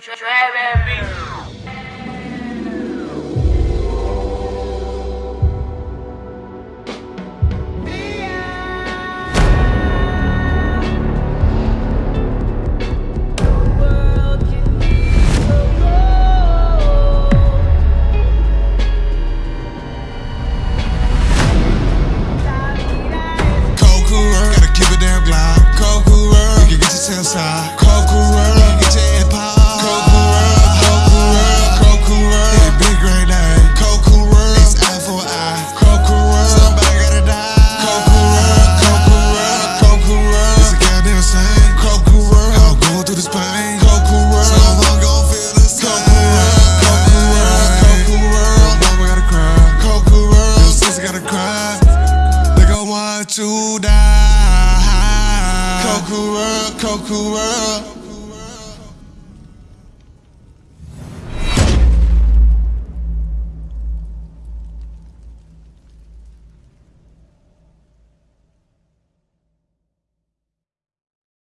Trap beat. to die.